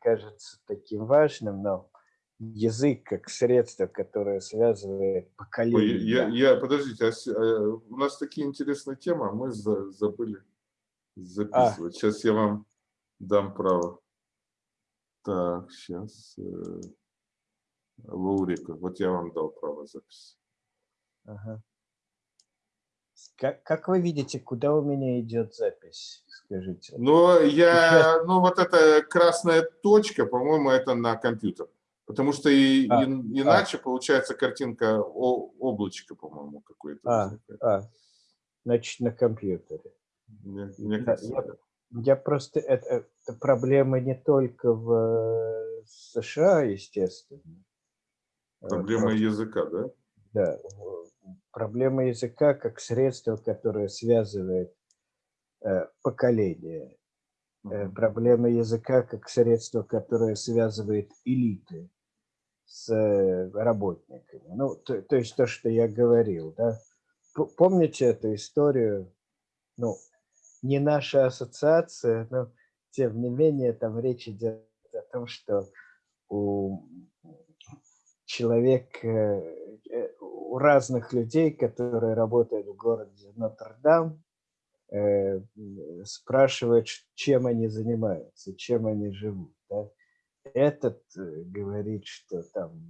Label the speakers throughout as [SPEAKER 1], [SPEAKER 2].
[SPEAKER 1] кажется таким важным, но язык как средство, которое связывает поколение.
[SPEAKER 2] Я, я, подождите, а, а, у нас такие интересные темы, а мы за, забыли записывать. А. Сейчас я вам дам право. Так, сейчас. Э, Лаурика, вот я вам дал право записи.
[SPEAKER 1] Ага. Как, как вы видите, куда у меня идет запись? Скажите.
[SPEAKER 2] Ну, я, ну вот эта красная точка, по-моему, это на компьютер. Потому что и, а, и, иначе а. получается картинка о, облачко, по-моему, какое-то.
[SPEAKER 1] А, а, значит, на компьютере. Мне, мне кажется, я, я просто... Это, это проблема не только в э, США, естественно.
[SPEAKER 2] Проблема Просто, языка, да?
[SPEAKER 1] Да. Проблема языка как средство, которое связывает э, поколения. Э, проблема языка как средство, которое связывает элиты с э, работниками. Ну, то, то есть то, что я говорил, да. Помните эту историю? Ну, не наша ассоциация, но тем не менее там речь идет о том, что у человек, э, у разных людей, которые работают в городе Нотр-Дам, э, спрашивают, чем они занимаются, чем они живут. Да? Этот говорит, что там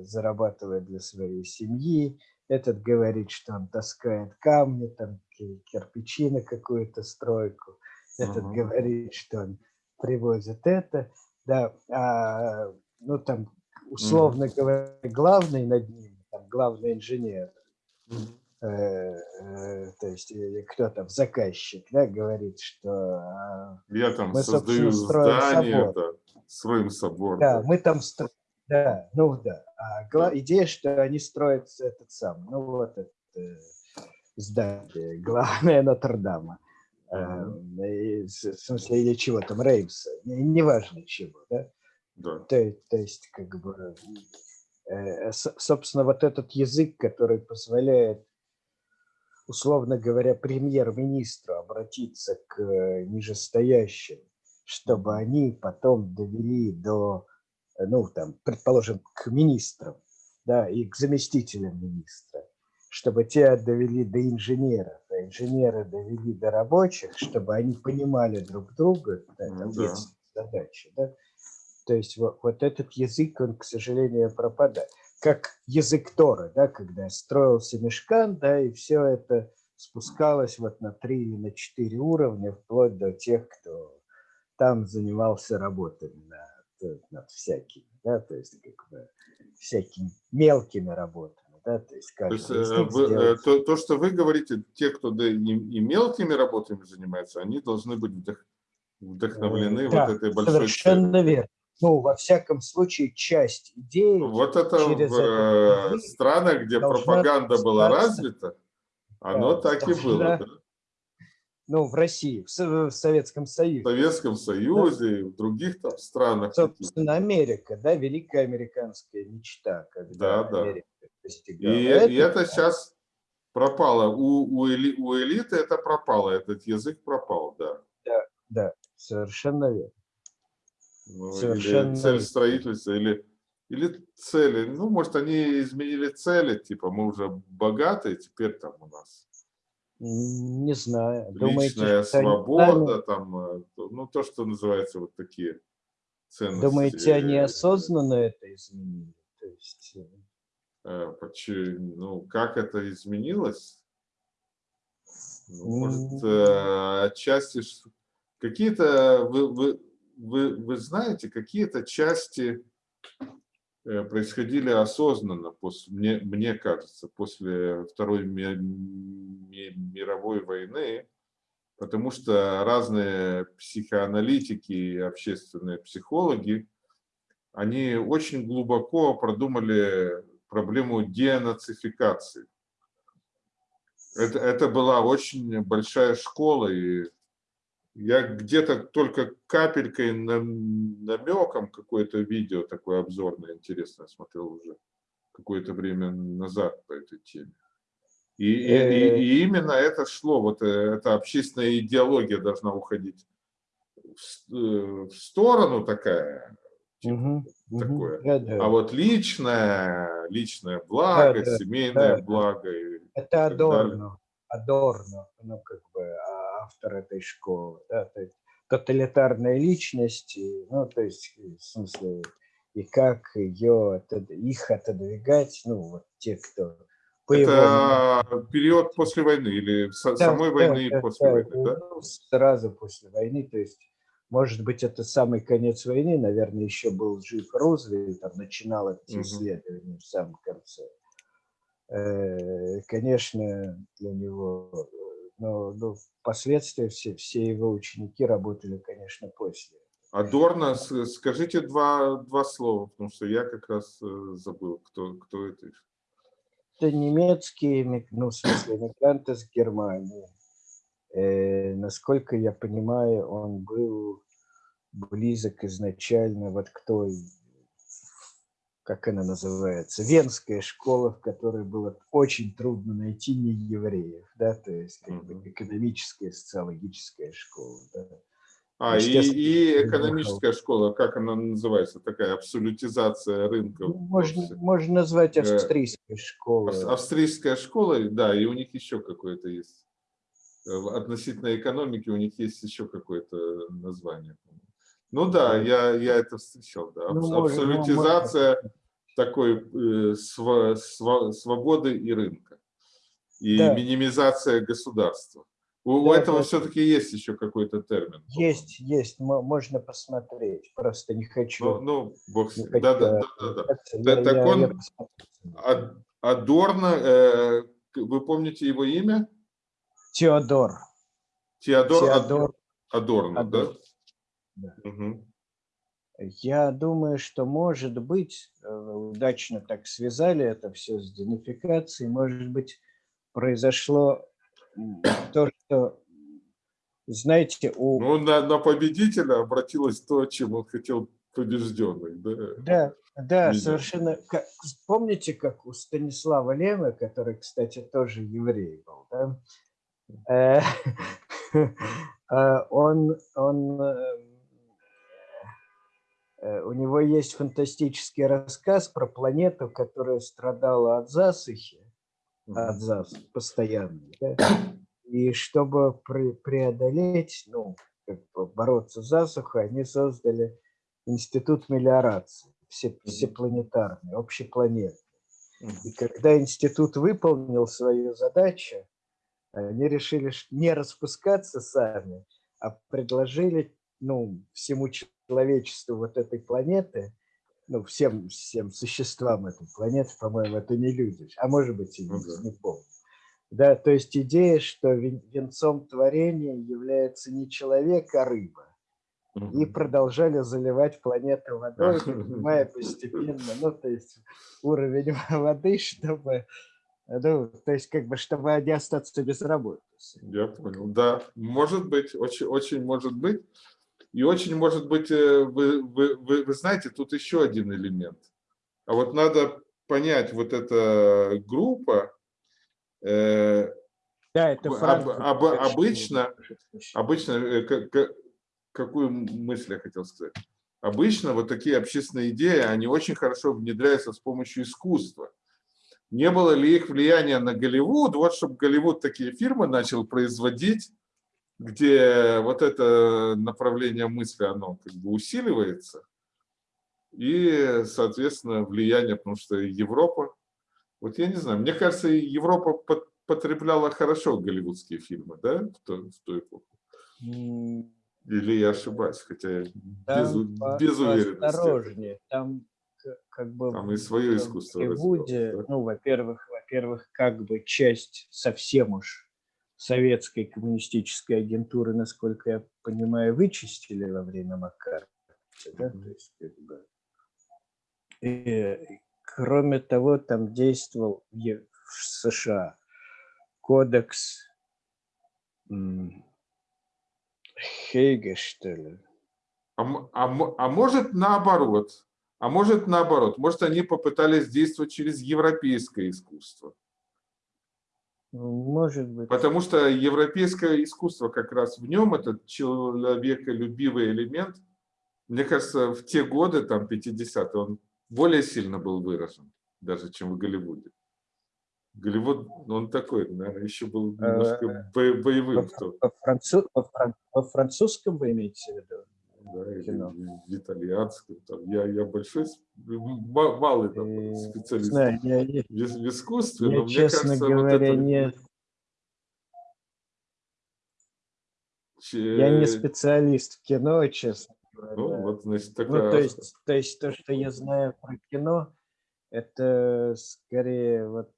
[SPEAKER 1] зарабатывает для своей семьи, этот говорит, что он таскает камни, там кирпичи на какую-то стройку, этот -huh. говорит, что он привозит это, да, а, ну там условно mm. говоря, главный над ним, главный инженер, э, э, то есть кто там, заказчик, да, говорит, что
[SPEAKER 2] я там мы, создаю здание, собор. Да, строим собор.
[SPEAKER 1] Да, мы там строим, да, ну да. А гла... идея, что они строят этот сам, ну вот это э, здание, главное Нотр-Дама. Э, в смысле, или чего там, Реймса, неважно чего, да. Да. То, то есть, как бы, э, собственно, вот этот язык, который позволяет, условно говоря, премьер-министру обратиться к э, нижестоящим, чтобы они потом довели до, э, ну, там, предположим, к министрам, да, и к заместителям министра, чтобы те довели до инженеров, а инженеры довели до рабочих, чтобы они понимали друг друга, да, это да. задача, да, то есть вот, вот этот язык, он, к сожалению, пропадает. Как язык Тора, да, когда строился мешкан, да, и все это спускалось вот на три или на четыре уровня, вплоть до тех, кто там занимался работами над, над всякими, да, то есть как бы всякими мелкими работами. Да, то есть, то, есть
[SPEAKER 2] э, вы, э, то, то, что вы говорите, те, кто да, и, и мелкими работами занимается, они должны быть вдох, вдохновлены да, вот этой большой
[SPEAKER 1] совершенно целью. верно ну, во всяком случае, часть идеи.
[SPEAKER 2] Вот это через в это э, странах, где пропаганда была развита, оно да, так и было. Да?
[SPEAKER 1] Ну, в России, в, в Советском Союзе.
[SPEAKER 2] В Советском Союзе да? и в других там странах.
[SPEAKER 1] Собственно, Америка, да, великая американская мечта.
[SPEAKER 2] Когда да, Америка да. И, это, и это сейчас пропало. У, у, эли, у элиты это пропало, этот язык пропал, да.
[SPEAKER 1] Да, да, совершенно верно.
[SPEAKER 2] Ну, Совершенно... Или цель строительства, или, или цели. Ну, может, они изменили цели, типа мы уже богатые, теперь там у нас.
[SPEAKER 1] Не знаю.
[SPEAKER 2] Личная Думаете, свобода, они... там, э, ну, то, что называется вот такие ценности.
[SPEAKER 1] Думаете, они осознанно это изменили? То есть... Э,
[SPEAKER 2] э, почему, ну, как это изменилось? Ну, может, отчасти какие-то вы, вы, вы, вы знаете, какие-то части э, происходили осознанно, после, мне, мне кажется, после Второй мировой войны, потому что разные психоаналитики и общественные психологи, они очень глубоко продумали проблему денацификации. Это, это была очень большая школа, и я где-то только капелькой намеком какое-то видео такое обзорное интересное смотрел уже какое-то время назад по этой теме. И, и, и, и именно это шло, вот э, эта общественная идеология должна уходить в, э, в сторону такая,
[SPEAKER 1] Мгм,
[SPEAKER 2] такое.
[SPEAKER 1] мгм. Да, да.
[SPEAKER 2] А вот личное, личное благо,
[SPEAKER 1] да,
[SPEAKER 2] семейное
[SPEAKER 1] да.
[SPEAKER 2] благо. и
[SPEAKER 1] Это
[SPEAKER 2] далее.
[SPEAKER 1] Адорно. Адорно, ну, как автор этой школы, да, то есть тоталитарная личность, и, ну, то есть, в смысле, и как ее, их отодвигать, ну, вот те, кто по его
[SPEAKER 2] Это период после войны или
[SPEAKER 1] Да,
[SPEAKER 2] самой
[SPEAKER 1] да,
[SPEAKER 2] войны и
[SPEAKER 1] да,
[SPEAKER 2] после
[SPEAKER 1] да,
[SPEAKER 2] войны, да?
[SPEAKER 1] ну, Сразу после войны, то есть, может быть, это самый конец войны, наверное, еще был жив Рузвельт, там начинал эти исследования в самом конце. Э, Конечно, для него, э, но, но впоследствии все, все его ученики работали, конечно, после.
[SPEAKER 2] Адорно, с- скажите два, два слова, потому что я как раз э, забыл, кто, кто это.
[SPEAKER 1] Это немецкие, эми- ну, в смысле, эмигрант из Германии. Э, насколько я понимаю, он был близок изначально вот к той, как она называется, венская школа, в которой было очень трудно найти не евреев, да, то есть как бы экономическая, социологическая школа. Да.
[SPEAKER 2] А, и, и экономическая школа, как она называется, такая абсолютизация рынка.
[SPEAKER 1] Ну, Можно, можно назвать
[SPEAKER 2] Э,
[SPEAKER 1] австрийской школой.
[SPEAKER 2] Ав- Австрийская школа, да, и у них еще какое-то есть. Э, Относительно экономики у них есть еще какое-то название. Ну да, я, я это встречал, да.
[SPEAKER 1] Ну,
[SPEAKER 2] Абсолютизация такой э, сва- сва- свободы и рынка. И
[SPEAKER 1] Да.
[SPEAKER 2] минимизация государства. У, у
[SPEAKER 1] Да,
[SPEAKER 2] этого
[SPEAKER 1] да.
[SPEAKER 2] все-таки есть еще какой-то термин.
[SPEAKER 1] Есть, есть, мо- можно посмотреть. Просто не хочу.
[SPEAKER 2] Ну, ну, бог с ним. Да, да, да, да, да.
[SPEAKER 1] Я-
[SPEAKER 2] так
[SPEAKER 1] я-
[SPEAKER 2] он-
[SPEAKER 1] я
[SPEAKER 2] Адорно, э, вы помните его имя?
[SPEAKER 1] Теодор.
[SPEAKER 2] Теодор,
[SPEAKER 1] Теодор.
[SPEAKER 2] Адорно, да?
[SPEAKER 1] Адорно, да.
[SPEAKER 2] Мгм.
[SPEAKER 1] Я думаю, что, может быть, э, удачно так связали это все с денификацией, может быть, произошло то, что, знаете, у...
[SPEAKER 2] Ну, на, на победителя обратилось то, чем он хотел побежденный. Да?
[SPEAKER 1] Да, да,
[SPEAKER 2] Видел.
[SPEAKER 1] совершенно. как- помните, как у Станислава Лема, который, кстати, тоже еврей был, да? Э, э, Он, он, у него есть фантастический рассказ про планету, которая страдала от засухи, от засухи постоянной, да? И чтобы пре- преодолеть, ну, как бы бороться с засухой, они создали институт мелиорации, все, всепланетарный, общепланетный. И когда институт выполнил свою задачу, они решили не распускаться сами, а предложили ну, всему человечеству вот этой планеты, ну, всем, всем существам этой планеты, по-моему, это не люди, а может быть и
[SPEAKER 2] Ну
[SPEAKER 1] не, помню. Да, то есть идея, что вен- венцом творения является не человек, а рыба. И продолжали заливать планету водой, поднимая постепенно, ну, то есть уровень воды, чтобы, ну, то есть как бы, чтобы не остаться без работы.
[SPEAKER 2] Я понял. Да, может быть, очень, очень может быть. И очень может быть, э, вы, вы, вы, вы знаете, тут еще один элемент. А вот надо понять, вот эта группа, э,
[SPEAKER 1] Да, это
[SPEAKER 2] Об- об- обычно- обычно, э, ка- ка- какую мысль я хотел сказать? Обычно вот такие общественные идеи, они очень хорошо внедряются с помощью искусства. Не было ли их влияния на Голливуд? Вот чтобы Голливуд такие фильмы начал производить, где вот это направление мысли, оно как бы усиливается. И, соответственно, влияние, потому что Европа, вот я не знаю, мне кажется, Европа потребляла хорошо голливудские фильмы, да, в ту, в ту эпоху? Или я ошибаюсь, хотя без,
[SPEAKER 1] Там по-
[SPEAKER 2] без уверенности.
[SPEAKER 1] поосторожнее, там как бы
[SPEAKER 2] Там и свое
[SPEAKER 1] в
[SPEAKER 2] искусство
[SPEAKER 1] Голливуде,
[SPEAKER 2] развивалось, да?
[SPEAKER 1] ну, во-первых, во-первых, как бы часть совсем уж советской коммунистической агентуры, насколько я понимаю, вычистили во время Макарова. Да? То есть, как бы, и, кроме того, там действовал в США кодекс Хейга, что ли.
[SPEAKER 2] А, а а может наоборот? А может наоборот? Может они попытались действовать через европейское искусство?
[SPEAKER 1] Может быть.
[SPEAKER 2] Потому что европейское искусство как раз в нем, этот человеколюбивый элемент, мне кажется, в те годы, там, 50-е, он более сильно был выражен, даже чем в Голливуде. Голливуд, он такой, наверное, еще был немножко
[SPEAKER 1] э, боевым. Во, француз, во, французском вы имеете в виду?
[SPEAKER 2] Да, кино? в итальянском. Там, я, я большой, малый там, специалист Знаю, я, в, в искусстве,
[SPEAKER 1] я, но мне честно кажется, говоря, вот это... не... Че... Я не специалист в кино, честно говоря.
[SPEAKER 2] Ну, вот, значит, такая...
[SPEAKER 1] ну, то, есть, то есть то, что я знаю про кино, это скорее вот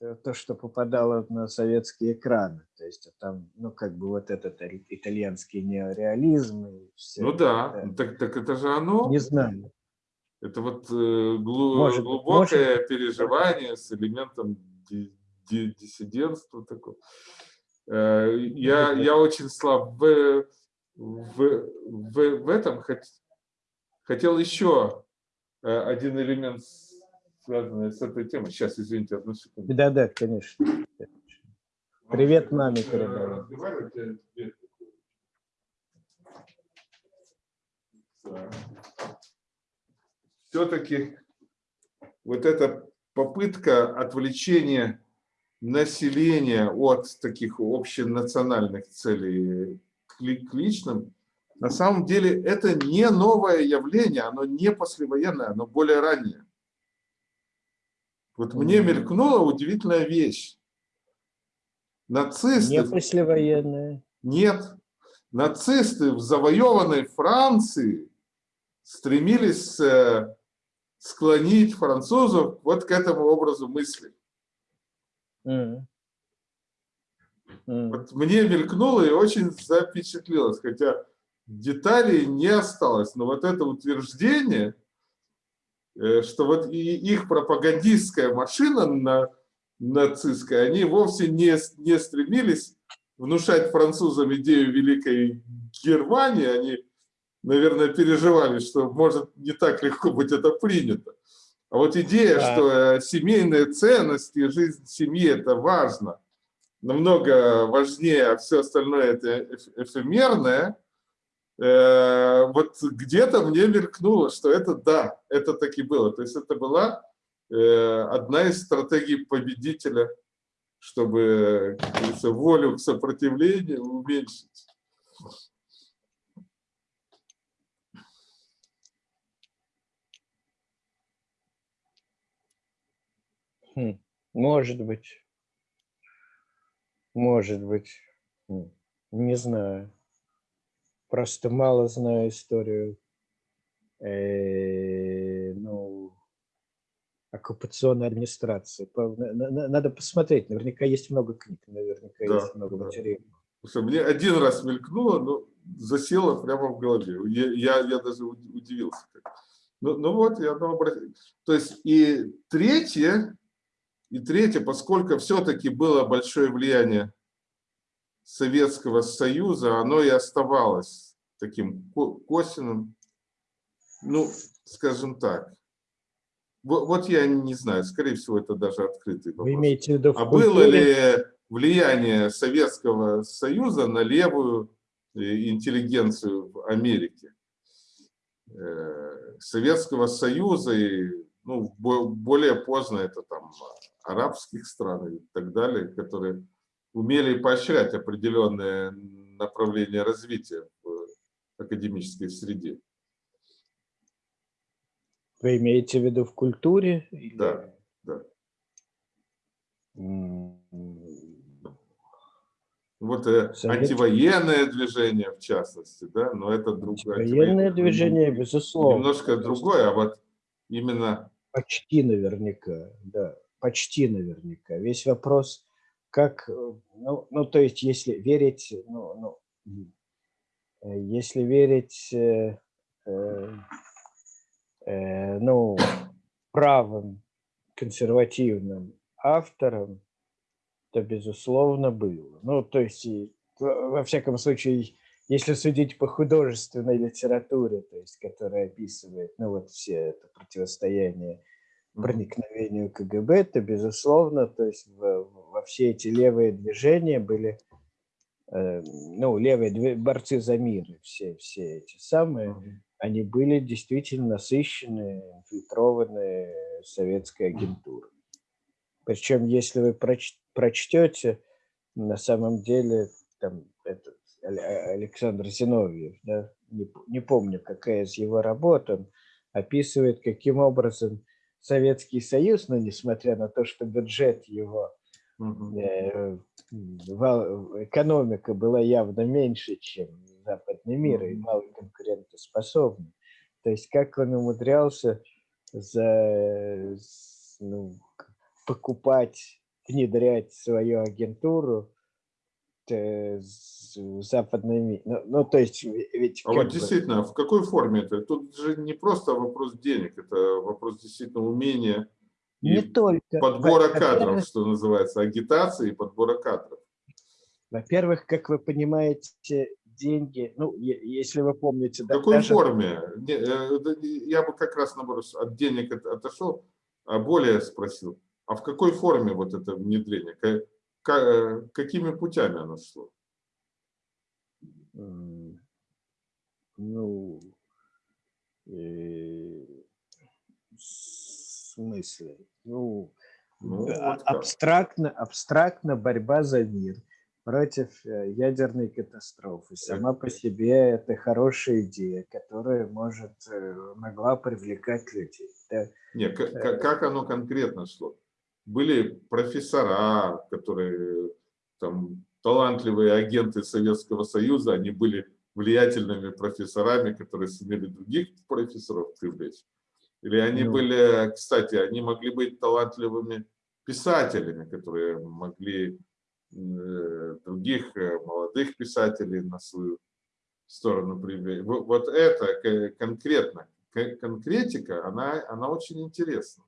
[SPEAKER 1] э, то, что попадало на советские экраны. То есть там, ну, как бы вот этот итальянский неореализм. И все
[SPEAKER 2] ну да, это. Так, так это же оно.
[SPEAKER 1] Не знаю.
[SPEAKER 2] Это вот э, глу может, глубокое может... переживание с элементом диссидентства такого. Э, я, я очень слаб в, в, в, в этом. Хотел еще один элемент связанная с этой темой. Сейчас, извините, одну секунду.
[SPEAKER 1] Да, да, конечно. Привет маме передавай.
[SPEAKER 2] Все-таки вот эта попытка отвлечения населения от таких общенациональных целей к личным, на самом деле это не новое явление, оно не послевоенное, оно более раннее. Вот мне мелькнула удивительная вещь. Нацисты...
[SPEAKER 1] Не послевоенная.
[SPEAKER 2] Нет. Нацисты в завоеванной Франции стремились э, склонить французов вот к этому образу мысли. Mm. Mm. Вот мне мелькнуло и очень запечатлелось, хотя деталей не осталось, но вот это утверждение – что вот и их пропагандистская машина на, нацистская, они вовсе не, не стремились внушать французам идею Великой Германии, они, наверное, переживали, что может не так легко быть это принято. А вот идея, да. что э, семейные ценности, жизнь семьи – это важно, намного важнее, а все остальное – это эфемерное – Э, вот где-то мне мелькнуло, что это да, это таки было. То есть это была э, одна из стратегий победителя, чтобы волю к сопротивлению уменьшить.
[SPEAKER 1] Хм, может быть. Может быть. Хм, не знаю просто мало знаю историю э, ну, оккупационной администрации. Надо посмотреть, наверняка есть много книг, наверняка да, есть много да. материалов.
[SPEAKER 2] Слушай, мне один раз мелькнуло, но засело прямо в голове. Я, я, я даже удивился. Ну, ну вот, я одно обратил. То есть и третье, и третье, поскольку все-таки было большое влияние Советского Союза, оно и оставалось таким косвенным, ну, скажем так. Вот, вот я не знаю, скорее всего, это даже открытый вопрос.
[SPEAKER 1] Вы имеете в виду
[SPEAKER 2] в а было ли влияние Советского Союза на левую э, интеллигенцию в Америке? Э, Советского Союза и ну, более поздно это там арабских стран и так далее, которые умели поощрять определенные направления развития в академической среде.
[SPEAKER 1] Вы имеете в виду в культуре?
[SPEAKER 2] Да, да. Вот э, Совет... антивоенное движение, в частности, да, но это другое.
[SPEAKER 1] Антивоенное движение, безусловно.
[SPEAKER 2] Немножко другое, а вот именно...
[SPEAKER 1] Почти наверняка, да, почти наверняка. Весь вопрос как, э, ну, ну, то есть, если верить, ну, ну э, если верить, э, э, э, ну, правым консервативным авторам, то, безусловно, было. Ну, то есть, во всяком случае, если судить по художественной литературе, то есть, которая описывает, ну, вот все это противостояние проникновению КГБ, то, безусловно, то есть в, во все эти левые движения были, э, ну, левые борцы за мир, все, все эти самые, они были действительно насыщены, инфильтрованы советской агентурой. Причем, если вы проч прочтете, на самом деле, там, этот Александр Зиновьев, да, не, не помню, какая из его работ, он описывает, каким образом Советский Союз, но несмотря на то, что бюджет его, э, экономика была явно меньше, чем западный мир, и мало конкурентоспособный. То есть как он умудрялся за, ну, покупать, внедрять свою агентуру э, западными, ну, ну то есть ведь...
[SPEAKER 2] А вот действительно, в какой форме это? Тут же не просто вопрос денег, это вопрос действительно умения
[SPEAKER 1] не только.
[SPEAKER 2] подбора кадров, что называется, агитации и подбора кадров.
[SPEAKER 1] Во-первых, как вы понимаете, деньги, ну, если вы помните...
[SPEAKER 2] В какой даже... форме? Э, я бы как раз, наоборот, от денег отошел, а более спросил, а в какой форме вот это внедрение? Какими путями оно шло?
[SPEAKER 1] Ну, э, в смысле? Ну, ну а, вот абстрактно, абстрактно борьба за мир против э, ядерной катастрофы. Сама по себе это хорошая идея, которая может, э, могла привлекать людей.
[SPEAKER 2] Да? Нет, как, как оно конкретно шло? Были профессора, которые там талантливые агенты Советского Союза, они были влиятельными профессорами, которые сумели других профессоров привлечь. Или они ну. были, кстати, они могли быть талантливыми писателями, которые могли Э, других э, молодых писателей на свою сторону привели. Вот это конкретно, конкретика, она, она очень интересна.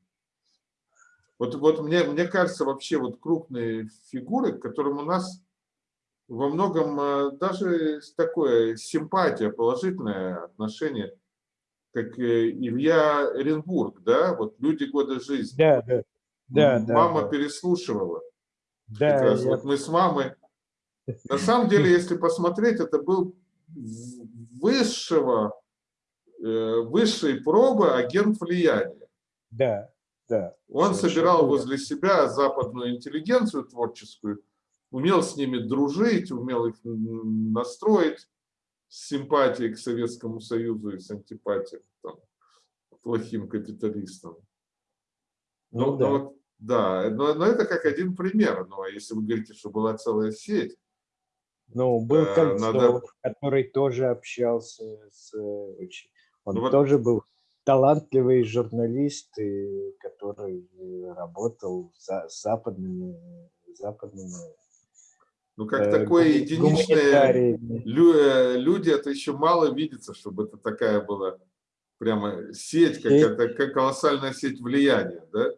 [SPEAKER 2] Вот, вот мне, мне кажется, вообще вот крупные фигуры, к которым у нас во многом э, даже такое симпатия, положительное отношение, как Илья Оренбург, да, вот «Люди года жизни».
[SPEAKER 1] Да, да. Да,
[SPEAKER 2] Мама
[SPEAKER 1] да,
[SPEAKER 2] переслушивала. Да, я... Вот мы с мамой. На самом деле, если посмотреть, это был высшего, э, высшей пробы агент влияния.
[SPEAKER 1] Да, да.
[SPEAKER 2] Он собирал возле себя западную интеллигенцию творческую, умел с ними дружить, умел их настроить с симпатией к Советскому Союзу и с антипатией там, плохим капиталистам. Ну, но, да. но да, но, но это как один пример. Но если вы говорите, что была целая сеть.
[SPEAKER 1] Ну, был э, Кольцов, надо... который тоже общался с... Он ну, вот... тоже был талантливый журналист, который работал за западными, западными
[SPEAKER 2] ну, как э, такое единичное, э, люди, это еще мало видится, чтобы это такая была прямо сеть, какая-то как колоссальная сеть влияния, да?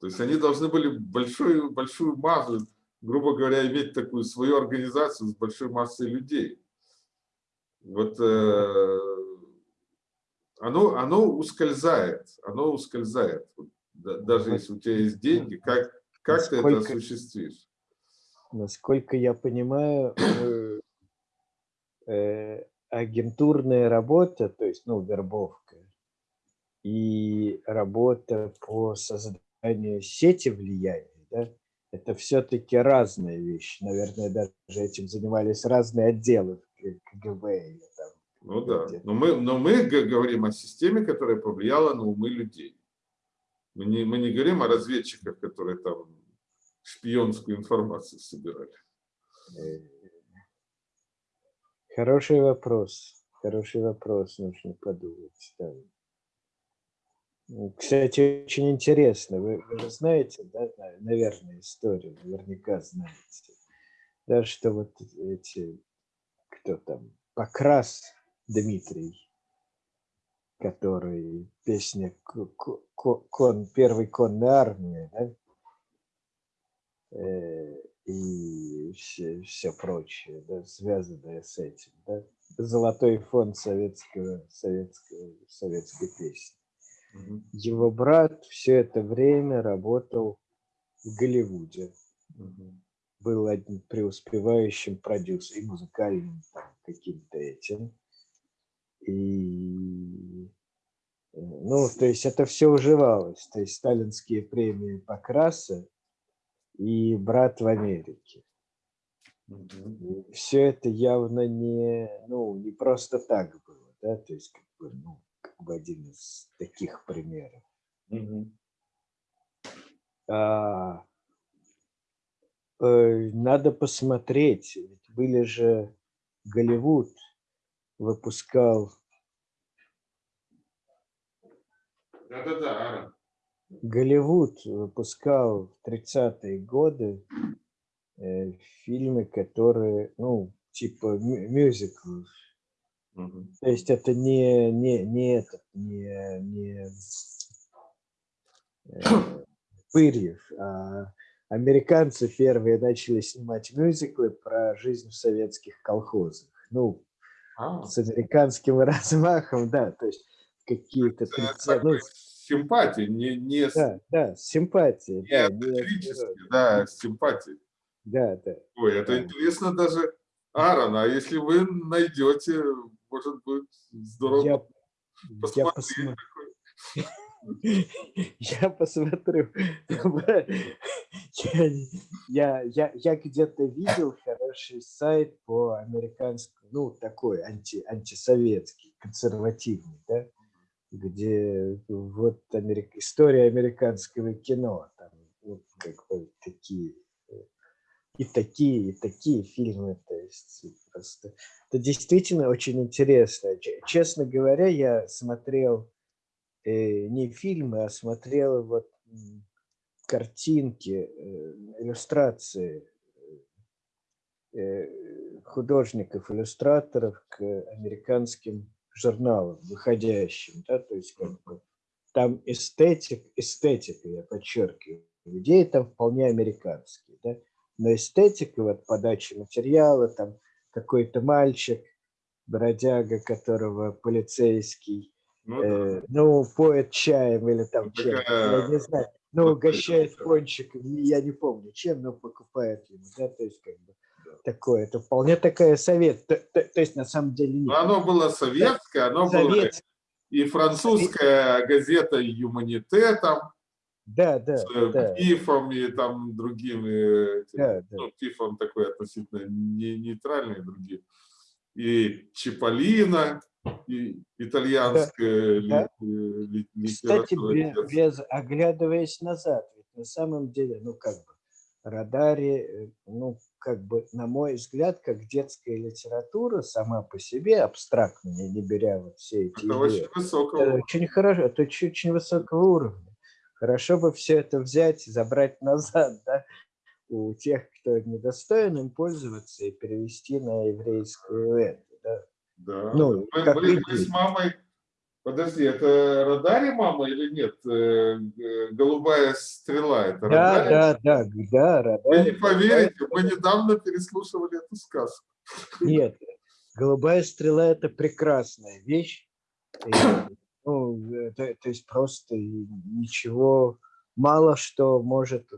[SPEAKER 2] То есть они должны были большую, большую массу, грубо говоря, иметь такую свою организацию с большой массой людей. Вот э, оно, оно ускользает, оно ускользает. Даже если у тебя есть деньги, как, как ты это осуществишь?
[SPEAKER 1] Насколько я понимаю, э, агентурная работа, то есть, ну, вербовка, и работа по созданию сети влияния, да, это все-таки разные вещи. Наверное, даже этим занимались разные отделы КГБ. Или там,
[SPEAKER 2] ну да, но мы, но мы говорим о системе, которая повлияла на умы людей. Мы не, мы не говорим о разведчиках, которые там шпионскую информацию собирали. Э,
[SPEAKER 1] хороший вопрос. Хороший вопрос, нужно подумать. Да. Кстати, очень интересно. Вы, вы же знаете, да, наверное, историю, наверняка знаете, да, что вот эти, кто там, Покрас Дмитрий, который песня кон, первой конной армии, да, э, и все, все прочее, да, связанное с этим, да, золотой фонд советского, советского, советской песни
[SPEAKER 2] Мгм.
[SPEAKER 1] Его брат все это время работал в Голливуде.
[SPEAKER 2] Мгм.
[SPEAKER 1] Был одним преуспевающим продюсером и музыкальным каким-то этим. И э, ну, то есть это все уживалось. То есть сталинские премии Покраса и брат в Америке. Все это явно не, ну, не просто так было, да, то есть как бы, ну, как бы один из таких примеров.
[SPEAKER 2] Мгм.
[SPEAKER 1] А, надо посмотреть, были же Голливуд выпускал,
[SPEAKER 2] Да-да-да.
[SPEAKER 1] Голливуд выпускал в 30-е годы э, фильмы, которые, ну, типа мю- мюзиклов.
[SPEAKER 2] Мгм.
[SPEAKER 1] То есть это не, не, не этот, не, не э, Пырьев, а американцы первые начали снимать мюзиклы про жизнь в советских колхозах. Ну,
[SPEAKER 2] А,
[SPEAKER 1] с американским размахом, да, то есть какие-то
[SPEAKER 2] это
[SPEAKER 1] 30,
[SPEAKER 2] такой
[SPEAKER 1] ну,
[SPEAKER 2] симпатии, не, не, с-
[SPEAKER 1] да, да, с симпатией,
[SPEAKER 2] не
[SPEAKER 1] да, не-
[SPEAKER 2] да, с симпатией.
[SPEAKER 1] да, да.
[SPEAKER 2] Ой, это
[SPEAKER 1] Да.
[SPEAKER 2] интересно даже, Аарон, а если вы найдете, может быть, здорово
[SPEAKER 1] Я, я,
[SPEAKER 2] посмотреть.
[SPEAKER 1] я посмотрю. Я, я, я, я где-то видел хороший сайт по американскому, ну, такой анти, антисоветский, консервативный, да, где вот америк- история американского кино, там, вот как бы такие, и такие, и такие фильмы, то есть просто это действительно очень интересно. Честно говоря, я смотрел не фильмы, а смотрел вот картинки, э, иллюстрации э, художников, иллюстраторов к американским журналам, выходящим, да, то есть как бы там эстетик, эстетика, я подчеркиваю, идеи там вполне американские, да, но эстетика, вот подача материала, там какой-то мальчик, бродяга, которого полицейский,
[SPEAKER 2] Ну, да.
[SPEAKER 1] э, ну, поет чаем или там чем,
[SPEAKER 2] такая
[SPEAKER 1] я не знаю, ну, угощает пончиком, я не помню чем, но покупает ему, да, то есть как бы такое, это вполне такая совет, то, то- то есть на самом деле
[SPEAKER 2] Но
[SPEAKER 1] нет.
[SPEAKER 2] оно было советское, оно было
[SPEAKER 1] Совет,
[SPEAKER 2] и французская газета «Юманите» там,
[SPEAKER 1] да, да,
[SPEAKER 2] с
[SPEAKER 1] да,
[SPEAKER 2] Пифом и там другими.
[SPEAKER 1] да, да.
[SPEAKER 2] Ну, Пифом такой относительно не, нейтральный, другие. И Чиполлино, итальянская
[SPEAKER 1] да.
[SPEAKER 2] э, ли-
[SPEAKER 1] Кстати,
[SPEAKER 2] литература. детская.
[SPEAKER 1] без, оглядываясь назад, ведь на самом деле, ну как бы, Радари, э, ну как бы, на мой взгляд, как детская литература сама по себе, абстрактно, не, беря вот все эти
[SPEAKER 2] Это
[SPEAKER 1] идеи,
[SPEAKER 2] очень высокого.
[SPEAKER 1] это очень хорошо, это очень, очень высокого уровня. Хорошо бы все это взять, забрать назад, да, у тех, кто недостоин им пользоваться, и перевести на еврейскую эту, да.
[SPEAKER 2] Да.
[SPEAKER 1] Ну,
[SPEAKER 2] мы,
[SPEAKER 1] как
[SPEAKER 2] мы
[SPEAKER 1] идея.
[SPEAKER 2] с мамой. Подожди, это Радари мама или нет? Э, Голубая стрела. Это
[SPEAKER 1] Да, да, да, да,
[SPEAKER 2] Вы
[SPEAKER 1] Радари.
[SPEAKER 2] не поверите, мы недавно переслушивали эту сказку.
[SPEAKER 1] Нет, голубая стрела это прекрасная вещь. И, ну, это, то есть просто ничего, мало что может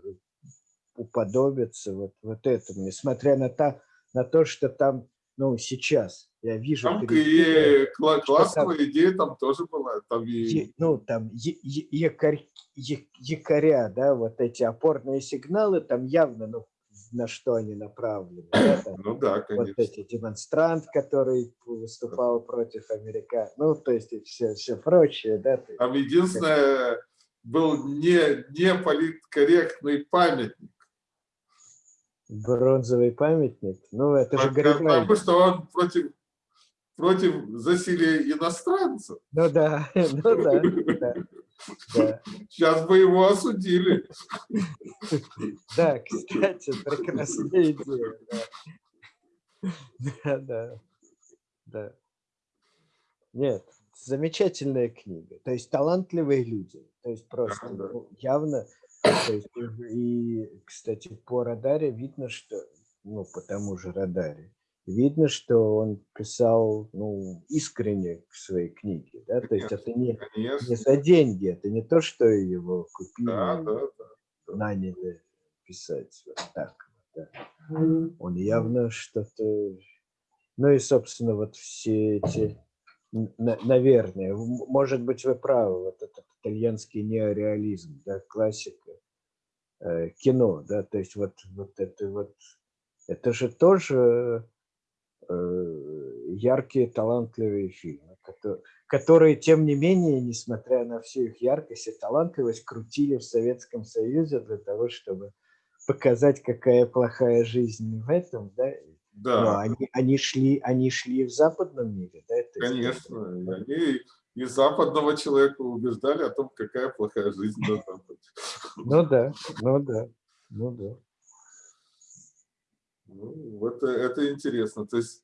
[SPEAKER 1] уподобиться вот, вот этому, несмотря на, та, на то, что там, ну, сейчас я вижу,
[SPEAKER 2] Там
[SPEAKER 1] перед-
[SPEAKER 2] и кла- классовая идея там тоже была. Там и
[SPEAKER 1] ну, там якорь- якоря, да, вот эти опорные сигналы, там явно, ну, на что они направлены. да, там
[SPEAKER 2] Ну да,
[SPEAKER 1] вот
[SPEAKER 2] конечно.
[SPEAKER 1] эти демонстрант, который выступал против Америка, ну, то есть и все, все прочее, да,
[SPEAKER 2] Там единственное был не, не политкорректный памятник.
[SPEAKER 1] бронзовый памятник, ну, это же
[SPEAKER 2] Потому
[SPEAKER 1] Гарибальди.
[SPEAKER 2] что он против, против засилия иностранцев.
[SPEAKER 1] Ну да, ну да, да, да.
[SPEAKER 2] Сейчас бы его осудили.
[SPEAKER 1] Да, кстати, прекрасная идея, да. Да, да. Нет, замечательная книга. То есть талантливые люди. То есть просто
[SPEAKER 2] Да, да.
[SPEAKER 1] ну, явно. Есть, и, кстати, по радаре видно, что, ну, по тому же радаре, видно, что он писал ну, искренне в своей книге. Да? То есть это не, не за деньги, это не то, что его купили, да, да, да, наняли писать. Вот так. Да. Он явно что-то... Ну и, собственно, вот все эти... Наверное, может быть, вы правы, вот этот итальянский неореализм, да, классика э, кино, да, то есть вот, вот это вот, это же тоже яркие, талантливые фильмы, которые, тем не менее, несмотря на всю их яркость и талантливость, крутили в Советском Союзе для того, чтобы показать, какая плохая жизнь в этом, да, да. Но они, они, шли, они шли в западном мире, да? Это
[SPEAKER 2] Конечно, они и западного человека убеждали о том, какая плохая жизнь на Западе.
[SPEAKER 1] Ну да, ну да, ну да.
[SPEAKER 2] Ну, это, это интересно. То есть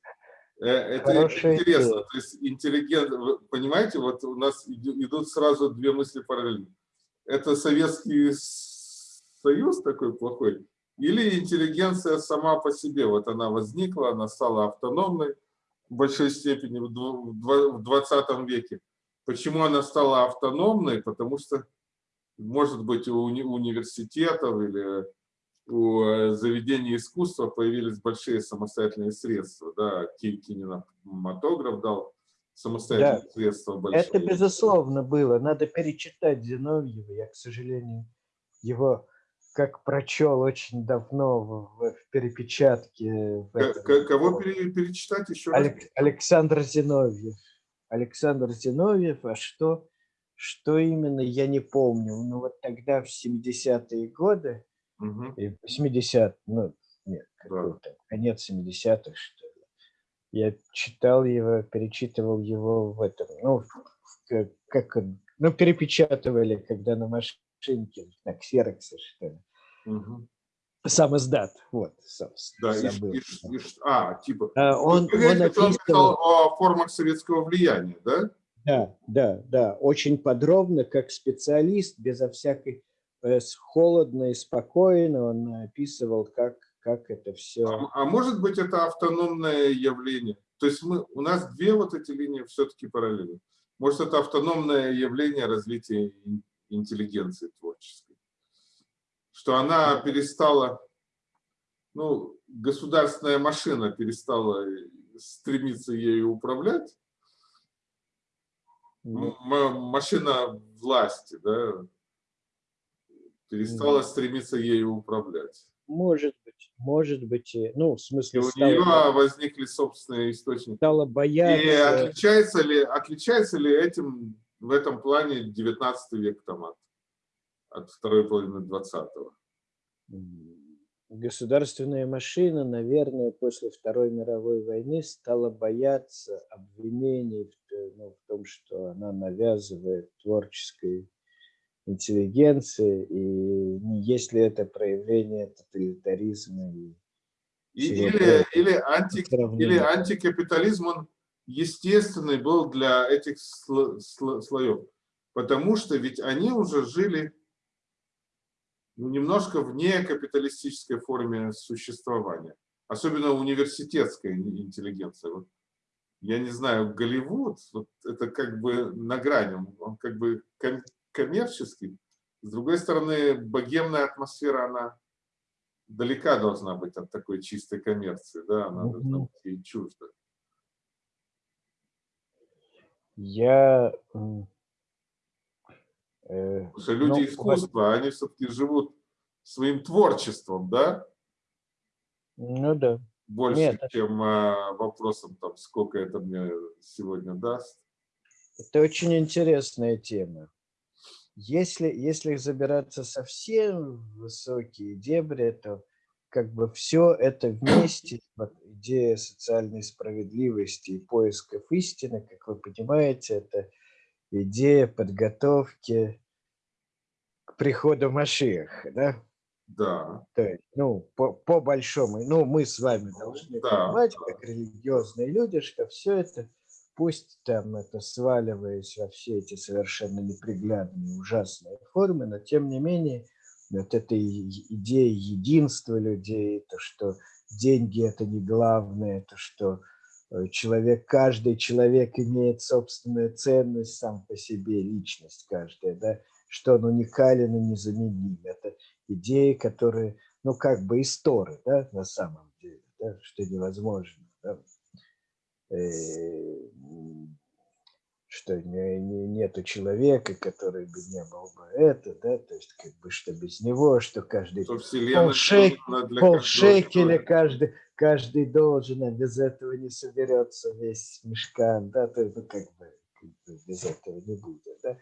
[SPEAKER 2] э, это Хорошая интересно. Идея. То есть интеллигент, понимаете, вот у нас идут сразу две мысли параллельно. Это Советский Союз такой плохой, или интеллигенция сама по себе, вот она возникла, она стала автономной в большой степени в 20 веке. Почему она стала автономной? Потому что, может быть, у университетов или у э, заведений искусства появились большие самостоятельные средства. Да, кинематограф дал самостоятельные да. средства
[SPEAKER 1] большие. Это безусловно было. Надо перечитать Зиновьева. Я, к сожалению, его как прочел очень давно в, в перепечатке. В
[SPEAKER 2] этом, Кого перечитать еще
[SPEAKER 1] Алек, раз? Александр Зиновьев. Александр Зиновьев, а что, что именно, я не помню. Ну вот тогда, в 70-е годы, угу. 80 ну нет, да. конец 70-х, что ли, я читал его, перечитывал его в этом, ну, как, ну, перепечатывали, когда на машине шинки, на ксероксе, что ли. Угу. Сам издат, вот,
[SPEAKER 2] да, забыл. И, и, и, а, типа, а, он, он, он, описывал... он писал о формах советского влияния, да?
[SPEAKER 1] Да, да, да, очень подробно, как специалист, безо всякой, холодно и спокойно он описывал, как, как это все.
[SPEAKER 2] А, а может быть, это автономное явление? То есть мы, у нас две вот эти линии все-таки параллельны. Может, это автономное явление развития интеллигенции творческой. Что она перестала, ну, государственная машина перестала стремиться ею управлять, машина власти, да, перестала стремиться ею управлять.
[SPEAKER 1] Может быть, может быть, ну, в смысле... И
[SPEAKER 2] у стало, нее возникли собственные источники.
[SPEAKER 1] Стала бояться...
[SPEAKER 2] И отличается ли, отличается ли этим в этом плане 19 век там от, от второй половины 20-го.
[SPEAKER 1] Государственная машина, наверное, после Второй мировой войны стала бояться обвинений в, ну, в том, что она навязывает творческой интеллигенции, и если это проявление тоталитаризма и
[SPEAKER 2] и, или, или, анти, или антикапитализм, он естественный был для этих слоев, потому что ведь они уже жили ну, немножко вне капиталистической форме существования, особенно университетская интеллигенция. Вот, я не знаю, Голливуд, вот это как бы на грани, он как бы коммерческий, с другой стороны, богемная атмосфера, она далека должна быть от такой чистой коммерции, да, она должна быть ей чужда.
[SPEAKER 1] Я...
[SPEAKER 2] Э, Потому что люди ну, искусства, они все-таки живут своим творчеством, да?
[SPEAKER 1] Ну да.
[SPEAKER 2] Больше, Нет, чем а, вопросом, там, сколько это мне сегодня даст.
[SPEAKER 1] Это очень интересная тема. Если, если забираться совсем в высокие дебри, то как бы все это вместе, вот идея социальной справедливости и поисков истины, как вы понимаете, это идея подготовки к приходу Машеха, да?
[SPEAKER 2] Да.
[SPEAKER 1] То есть, ну, по, по большому, ну, мы с вами должны да. понимать, как религиозные люди, что все это, пусть там это сваливаясь во все эти совершенно неприглядные, ужасные формы, но тем не менее, вот эта идея единства людей, то, что деньги это не главное, это что э, человек, каждый человек имеет собственную ценность сам по себе, личность каждая, да, что он уникален и незаменим. Это идеи, которые, ну, как бы истории, да, на самом деле, да, что невозможно. Да. Э, что не, не, нету человека, который бы не был бы это, да, то есть как бы что без него, что каждый полшек, полшекеля каждый, каждый должен, а без этого не соберется весь мешкан, да, то есть, ну, как бы, как бы без этого не будет, да.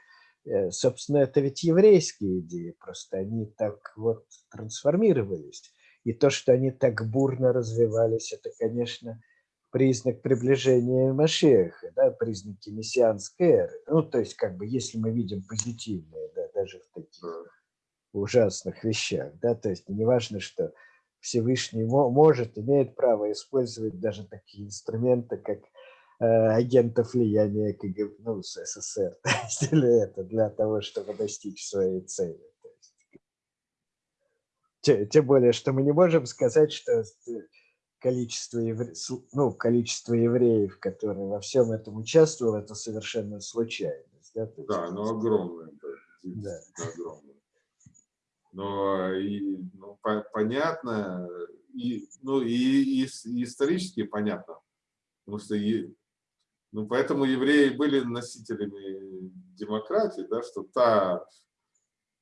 [SPEAKER 1] Э, Собственно, это ведь еврейские идеи, просто они так вот трансформировались. И то, что они так бурно развивались, это, конечно, признак приближения Машеха, да, признаки мессианской эры. Ну, то есть, как бы, если мы видим позитивное, да, даже в таких ужасных вещах, да, то есть не важно, что Всевышний может, имеет право использовать даже такие инструменты, как э, агентов влияния КГБ, ну, СССР, или это для того, чтобы достичь своей цели. Тем, тем более, что мы не можем сказать, что количество, евре... ну, количество евреев, которые во всем этом участвовали, это совершенно случайность. Да,
[SPEAKER 2] есть, да но огромное. Да. огромное. Но и, ну, по понятно, и, ну, и, и, и исторически понятно, потому что и, ну, поэтому евреи были носителями демократии, да, что та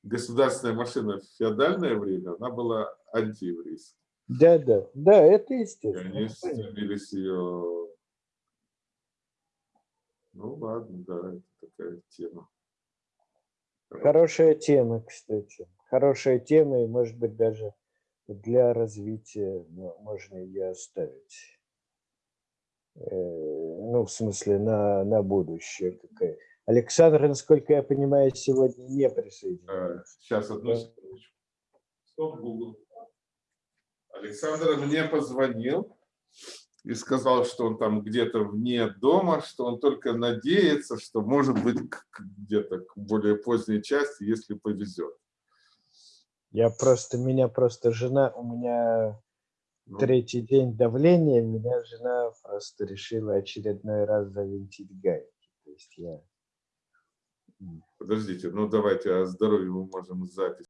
[SPEAKER 2] государственная машина в феодальное время, она была антиеврейской.
[SPEAKER 1] Да, да, да, это естественно.
[SPEAKER 2] Они стремились ее... Ну ладно, да, это такая тема.
[SPEAKER 1] Хорошая тема, кстати. Хорошая тема, и может быть даже для развития можно ее оставить. Э, ну, в смысле, на, на будущее. Какая. Александр, насколько я понимаю, сегодня не присоединяется.
[SPEAKER 2] Сейчас, одну секундочку. Стоп, Google. Александр мне позвонил и сказал, что он там где-то вне дома, что он только надеется, что может быть где-то к более поздней части, если повезет.
[SPEAKER 1] Я просто, меня просто жена, у меня ну. третий день давления, меня жена просто решила очередной раз завинтить гайки. То есть я...
[SPEAKER 2] Подождите, ну давайте о здоровье мы можем запись.